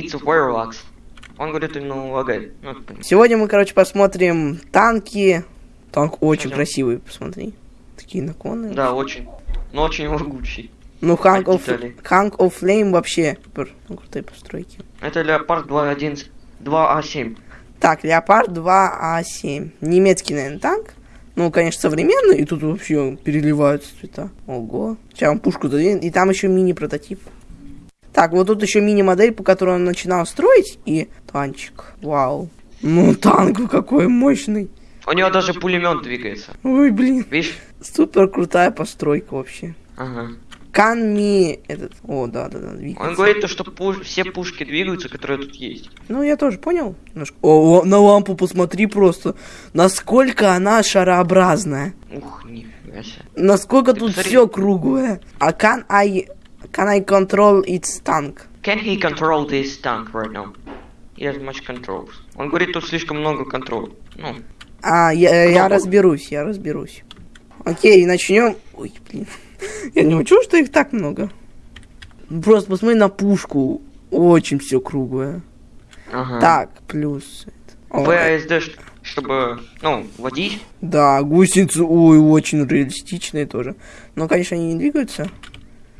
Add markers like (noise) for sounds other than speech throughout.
it's parallax. Он говорит, ну, лагает. Ну. Сегодня мы, короче, посмотрим танки. Танк очень Пойдем. красивый, посмотри. Такие наклонные. Да, очень. Но очень лагучий. Ну, Hank of. Hank of Flame вообще. Ну, крутые постройки. Это Леопард 2.1, 2А7. Так, Леопард 2А7. Немецкий, наверное, танк. Ну, конечно, современный, и тут вообще переливаются цвета. Ого. Сейчас вам пушку дадим. И там еще мини-прототип. Так, вот тут еще мини-модель, по которой он начинал строить. И танчик. Вау. Ну, танк какой мощный. У него даже пулемет двигается. Ой, блин. Видишь? Супер крутая постройка вообще. Ага. Канми этот. О, да, да, да, двигается. Он говорит, то, что пуш- все пушки двигаются, которые тут есть. Ну, я тоже понял. Немножко. О, на лампу посмотри просто. Насколько она шарообразная. Ух, нифига себе. Насколько Ты тут посмотри. все круглое. А can I... Can I control its tank? Can he control this tank right now? He has much controls. Он говорит, тут слишком много контрол. Ну, А, я, я Много. разберусь, я разберусь. Окей, начнем. Ой, блин. (laughs) Я не учу, что их так много. Просто посмотри на пушку. Очень все круглое. ага. Так, плюс. VASD, ш- чтобы, ну, водить. Да, гусеницы, ой, очень реалистичные тоже. Но, конечно, они не двигаются.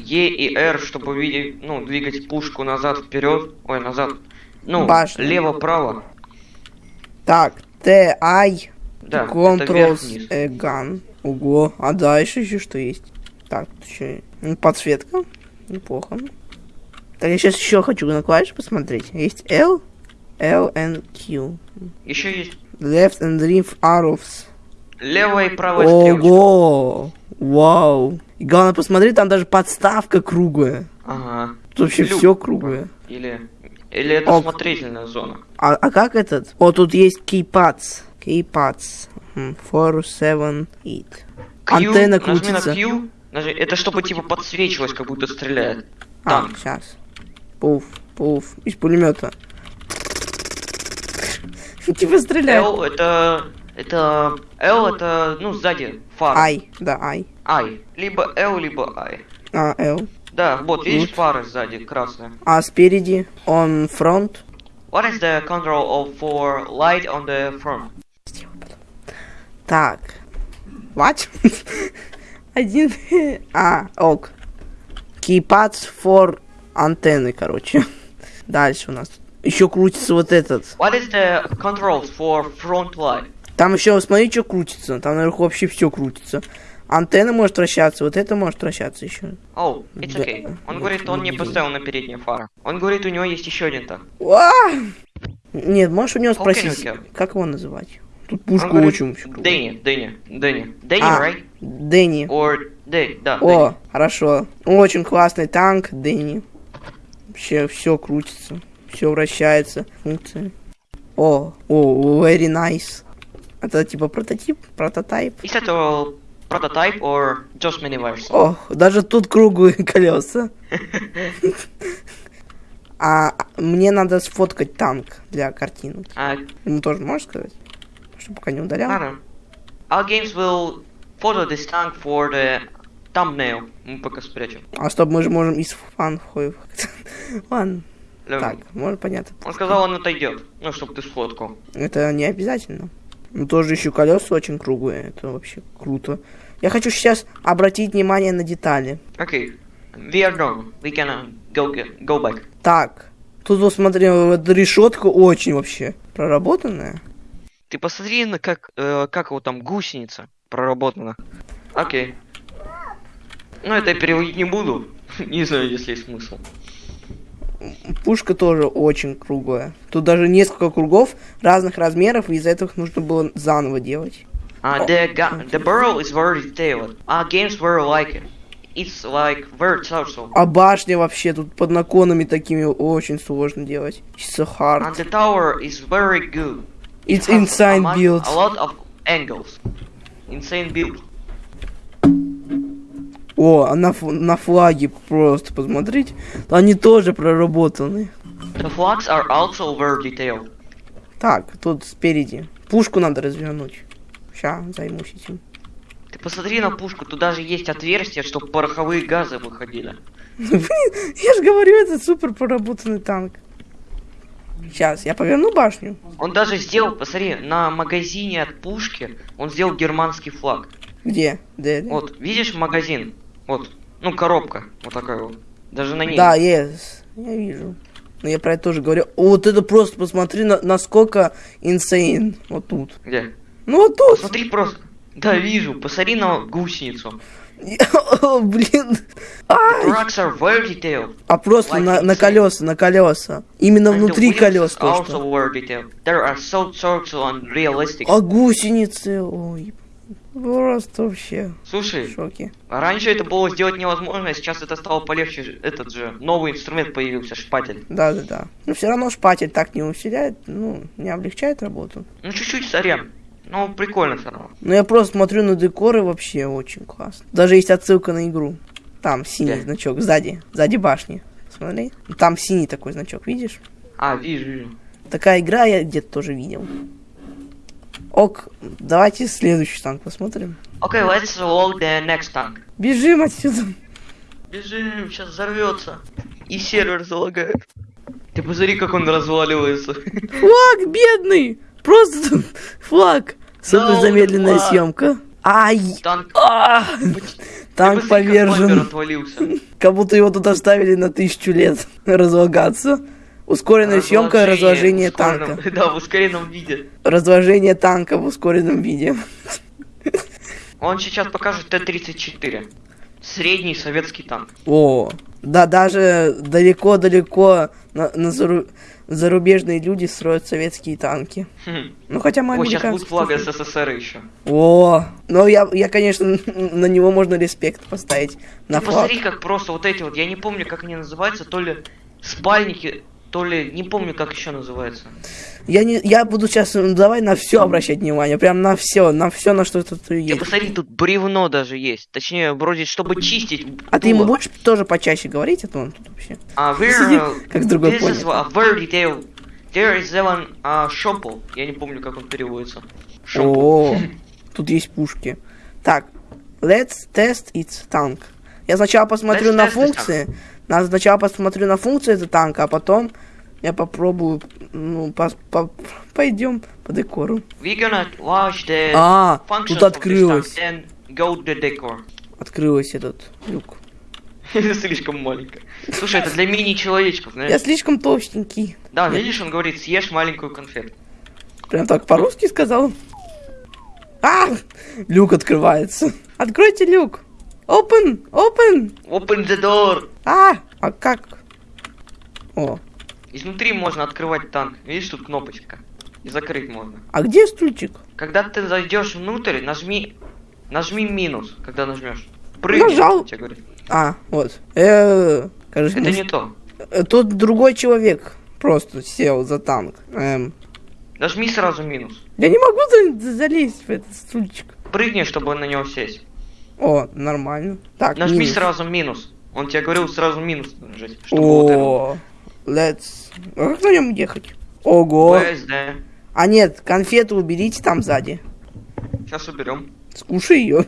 E и R, чтобы видеть, ну, двигать пушку назад, вперед. Ой, назад. Ну, Башня. лево-право. Так, T-I, Да, это Controls вверх-вниз. a gun. Ого, а дальше еще что есть? Так, еще подсветка. Неплохо. Так, я сейчас еще хочу на клавиши посмотреть. Есть L, L and Q. Еще есть Left and left arrows. левая и правая стрелочка. Ого! Вау! И главное, посмотри, там даже подставка круглая. Ага. Тут вообще Люк. все круглое. Или, или это Ок. смотрительная зона. А, а как этот? О, тут есть seven, eight. Q, Антенна нажми на крутится. Q, нажми- это чтобы типа подсвечивалось, как будто стреляет. А, Танк. сейчас. Пуф, пуф. Из пулемета. (laughs) Типа стреляет. L это... Это... L это, ну, сзади, фара. Ай, да, ай. I. Либо L, либо I. А, L. Да, вот, видишь, Вот. фары сзади, красная. А спереди он фронт. What is the control of for light on the front? Так. What? (laughs) Один. А, ок. Keypads for антенны, короче. Дальше у нас. Еще крутится вот этот. What is the controls for front light? Там еще, смотри, что крутится. Там наверху вообще все крутится. Антенна может вращаться, вот это может вращаться еще. Oh, it's Да. okay. Он говорит, он не поставил на передние фары. Он говорит, у него есть еще один так. Нет, можешь у него спросить, окей. как его называть? Тут говорит, очень крутая. Дэнни, Дэнни, Дэнни. Дэнни, А, right? Дэнни. Or Дэнни, да, О, хорошо. Очень классный танк, Дэнни. Вообще все крутится, все вращается. Функции. О, о, very nice. Это типа прототип. Дэнни. Is that a prototype or just mini version? О, даже тут круглые (laughs) колеса. (laughs) А мне надо сфоткать танк для картинок. А, Ему тоже можешь сказать? Чтобы пока не удалял. ладно. Our games will photo this tank for the thumbnail. Мы пока спрячем. А стоп, мы же можем из фан Ладно, (laughs) так, может понятно. Он сказал, он отойдет. Ну, чтобы ты сфоткал. Это не обязательно. Ну, тоже еще колеса очень круглые. Это вообще круто. Я хочу сейчас обратить внимание на детали. Окей. We are done. We can uh, go, get, go back. Так, тут вот смотри, вот решетка очень вообще проработанная. Ты посмотри, на как, э, как его там гусеница проработана. Окей. Ну, это я переводить не буду. (laughs) Не знаю, если есть смысл. Пушка тоже очень круглая. Тут даже несколько кругов разных размеров, и из-за этого их нужно было заново делать. Uh, the, the barrel is very detailed. Our games very like it. It's like very touchable. А башня вообще тут под наклонами такими очень сложно делать. It's so hard. And the tower is very good. It's insane build. A lot of angles. Insane build. О, а на, на флаге просто посмотрите. Они тоже проработаны. The flags are also very detailed. Так, тут спереди. Пушку надо развернуть. Ща, займусь этим. Ты посмотри на пушку, тут даже есть отверстие, чтобы пороховые газы выходили. (laughs) Блин, я же говорю, это супер проработанный танк. Сейчас, я поверну башню. Он даже сделал, посмотри, на магазине от пушки он сделал германский флаг. Где? где? Вот, видишь магазин? Вот, ну коробка, вот такая вот. Даже на ней. Да, yes. Я вижу. Но я про это тоже говорю. Вот это просто посмотри, на, насколько insane. Вот тут. Где? Ну вот тут. Смотри просто. Да, вижу. Посмотри на гусеницу. (laughs) О, блин. Are very detailed. А просто Like на, на колеса, на колеса. Именно And внутри колес то, что. There are so. А гусеницы, ой. Просто вообще в Слушай, шоке. раньше это было сделать невозможно, а сейчас это стало полегче. Этот же новый инструмент появился, шпатель. Да, да, да. Но все равно шпатель так не усиляет, ну, не облегчает работу. Ну чуть-чуть сорян. Ну, прикольно все равно. Но я просто смотрю на декоры вообще очень классно. Даже есть отсылка на игру. Там синий Где? значок, сзади, сзади башни. Смотри. Там синий такой значок, видишь? А, вижу, вижу. Такая игра я где-то тоже видел. Ок, давайте следующий танк посмотрим. Окей, let's load the next tank. Бежим отсюда. Бежим, сейчас взорвется. И сервер залагает. Ты посмотри, как он разваливается. Флаг бедный! Просто флаг. Супер No, замедленная флаг. съемка. Ай! Танк, А! Танк повержен. Как будто его тут оставили на тысячу лет (laughs) разлагаться. Ускоренная съемка разложения танка. (laughs) Да, в ускоренном виде. Разложение танка в ускоренном виде. Он сейчас покажет Т-34. Средний советский танк. О, да, даже далеко-далеко на, на зару- зарубежные люди строят советские танки. Хм. Ну, хотя мы Ой, сейчас будет флаг. СССР еще. О, ну я, я, конечно, на него можно респект поставить. На Ты флаг. посмотри, как просто вот эти вот, я не помню, как они называются, то ли спальники, то ли, не помню, как еще называется. Я, не, я буду сейчас, давай на все обращать внимание, прям на все, на все, на что тут есть. посмотри, тут бревно даже есть. Точнее, вроде, чтобы чистить. А ты ему будешь тоже почаще говорить, а то он тут вообще. А, (laughs) uh, как с другой this is планеты. a very detailed. There is one uh, shopple. Я не помню, как он переводится. Shopple. О, тут есть пушки. Так, let's test its tank. Я сначала посмотрю Let's на функции. На, сначала посмотрю на функции этого танка, а потом я попробую, ну, пос- по- пойдем по декору. We're gonna watch the А, тут открылось. Открылось этот люк. (laughs) Слишком маленько. Слушай, это для мини-человечков, Я знаешь? слишком толстенький. Да, видишь, он говорит, съешь маленькую конфету. Прям так по-русски сказал. А! Люк открывается. Откройте люк. Open! Open! Open the door! А! А как? О, Изнутри можно открывать танк. Видишь, тут кнопочка. И закрыть можно. а где стульчик? Когда ты зайдешь внутрь, нажми... Нажми минус, когда нажмешь. Прыгни, Нажал. А, вот. Э, кажется, Это не то. э, Тут другой человек просто сел за танк. Эм, Нажми сразу минус. я не могу за- залезть в этот стульчик. Прыгни, чтобы на него сесть. О, нормально. Так, Нажми минус. сразу минус. Он тебе говорил сразу минус нажать, чтобы вот. О, let's... А как на нем ехать? Ого. ВСД. А нет, конфету уберите там сзади. Сейчас уберем. Скушай ее.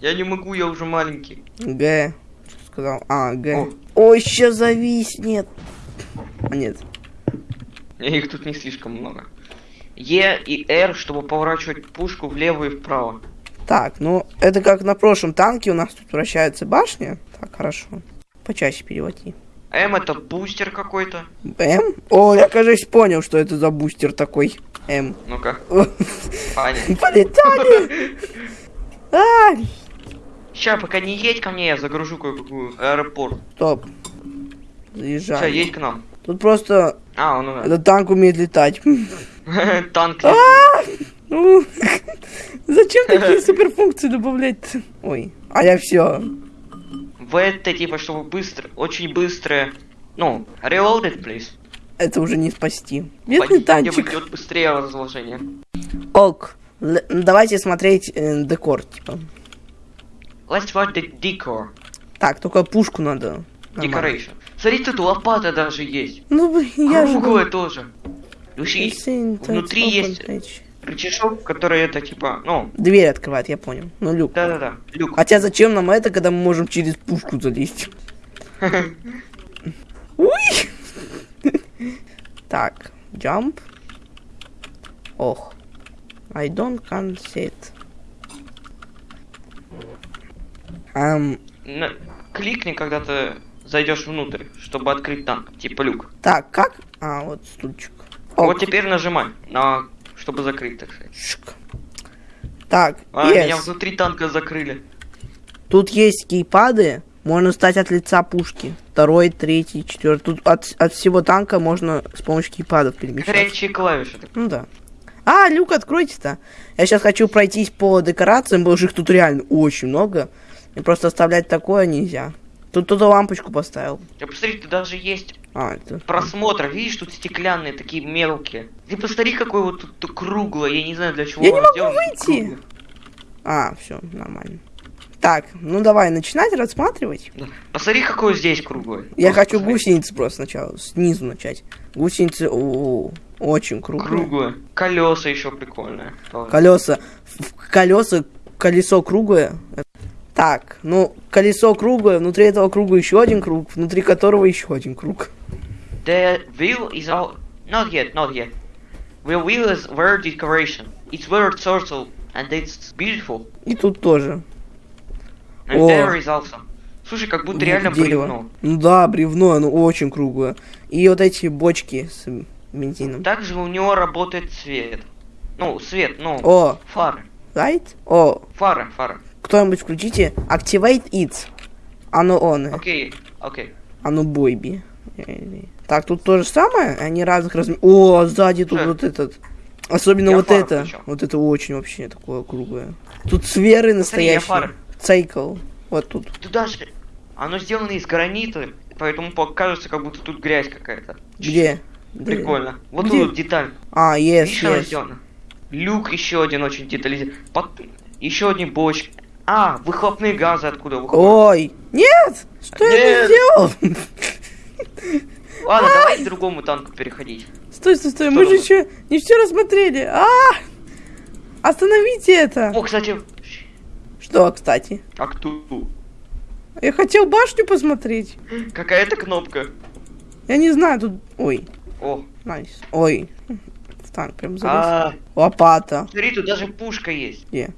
Я не могу, я уже маленький. Г. Что сказал? А, Г. О. Ой, еще зависнет. А нет. Их тут не слишком много. Е и Р, чтобы поворачивать пушку влево и вправо. Так, ну, это как на прошлом танке у нас тут вращается башня. Так, хорошо. Почаще переводи. М это бустер какой-то. М? О, я, кажется, понял, что это за бустер такой. М. Ну-ка. (laughs) Полетали! (laughs) А, Сейчас, пока не едь ко мне, я загружу кое-какую аэропорт. Стоп. Заезжай. едь к нам. Тут просто А, он этот танк умеет летать. (laughs) Танк. Ну, (laughs) зачем такие (laughs) суперфункции добавлять? Ой, а я все. В это типа, чтобы быстро, очень быстрое. Ну, reloaded, please. Это уже не спасти. Бедный танчик. идет быстрее разложение. Ок. Л- давайте смотреть э, декор, типа. Let's watch the decor. Так, только пушку надо. Decoration. Смотри, тут лопата даже есть. Ну, я же... Круглая тоже. Слушай, Insane, внутри есть- page. Рычажок, который это типа, ну, Дверь открывает, я понял. Ну, люк. да-да-да, люк. Хотя зачем нам это, когда мы можем через пушку залезть? (laughs) Уй! Так, jump. Ох. I don't can see it. Ам, На- Кликни, когда ты зайдешь внутрь, чтобы открыть танк, типа люк. так, как? А, вот стульчик. Вот Ок, теперь нажимай, на, чтобы закрыть, так сказать. Так, А, yes. меня внутри танка закрыли. Тут есть кейпады, можно стать от лица пушки. Второй, третий, четвертый. Тут от, от всего танка можно с помощью кейпадов перемещаться. Горячие клавиши. Ну да. А, люк откройте-то. Я сейчас хочу пройтись по декорациям, потому что их тут реально очень много. И просто оставлять такое нельзя. Тут кто-то лампочку поставил. Я посмотри, тут даже есть А, это... просмотр. Видишь, тут стеклянные, такие мелкие. Ты посмотри, какой вот тут, круглое. Я не знаю, для чего Я не могу выйти. А, все, нормально. Так, ну давай начинать рассматривать. Да. Посмотри, какое здесь круглое. Я Просто хочу посмотри. гусеницы просто сначала, снизу начать. Гусеницы, о, очень круглые. Круглое. Колеса еще прикольные. Колеса. Колеса, колесо круглое. Так, ну, колесо круглое, внутри этого круга еще один круг, внутри которого еще один круг. The wheel is all... Not yet, not yet. The wheel is very decoration. It's very circle, and it's beautiful. И тут тоже. And О. there is also. Слушай, как будто реально Дерево. бревно. Ну да, бревно, оно очень круглое. И вот эти бочки с бензином. Также у него работает свет. Ну, свет, ну, О, фары. right? О, Фары, фары. кто-нибудь включите. Activate it. Оно он. Окей, окей. Оно бойби. Так, тут то же самое, они разных размеров. О, сзади тут Что? вот этот. Особенно Я вот это. включил. Вот это очень вообще такое круглое. Тут сферы настоящие. Цикл. Вот тут. Тут даже... Оно сделано из гранита, поэтому покажется, как будто тут грязь какая-то. Где? Прикольно. Вот Где? тут деталь. А, yes, Видишь, оно yes. сделано? Люк еще один очень детализирован. Под... Еще одни бочки. А, выхлопные газы откуда выходят. Ой, нет! Что я Нет. тут сделал? (laughs) Ладно, давай к другому танку переходить. Стой, стой, стой, Что мы же еще не все рассмотрели. А! Остановите это! О, кстати, Что, кстати? а кто? Я хотел башню посмотреть. Какая-то кнопка. Я не знаю, тут... Ой, О, найс. Ой, в танк прям залез. а, Лопата. смотри, тут даже пушка есть. Где?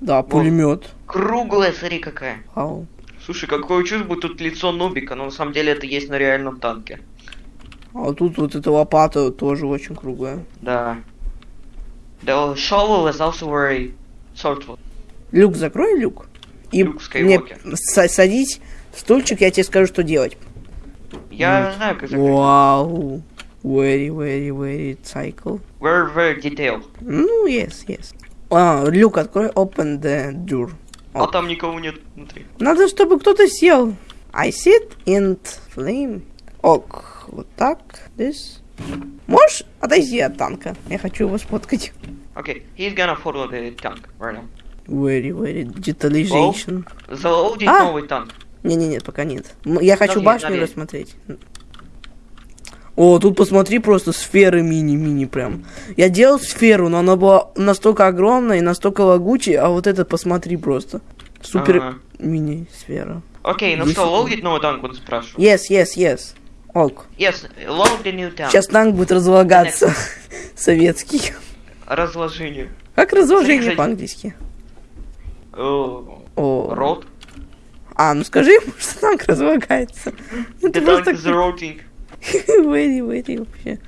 Да, пулемет. Круглая, смотри какая. Вау. Слушай, какое чувство, тут лицо Нубика, но на самом деле это есть на реальном танке. А вот тут вот эта лопата тоже очень круглая. Да. The shovel is also very thoughtful. Люк, закрой люк. И Люк мне Скайуокер. са- садись в стульчик, я тебе скажу, что делать. Я знаю, как закрыть. Вау. Very, very, very cycle. Very, very detailed. Ну, yes, yes. А, люк открой, open the door. А О. там никого нет внутри. Надо, чтобы кто-то сел. I sit in flame. Ок, вот так. This. Можешь отойти от танка? Я хочу его сфоткать. Okay, he's gonna follow the tank right now. Very, very digitalization. Залоудить А! новый танк. Не-не-не, пока нет. Я хочу Наверх, башню наверх. рассмотреть. О, тут посмотри, просто сферы мини-мини прям. Я делал сферу, но она была настолько огромная и настолько лагучая, а вот это посмотри просто. Супер мини-сфера. Окей, ну Десять что, лоудить новый танк, он спрашивает. Yes, yes, yes. Ок. Yes, load the new tank. Сейчас танк будет разлагаться. (laughs) Советский. Разложение. Как разложение по-английски? О. Рот. А, ну скажи ему, что танк разлагается. The tank is rotting (laughs) very, very вообще.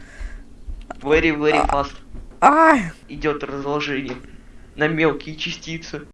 very, very fast. А, Идет разложение на мелкие частицы.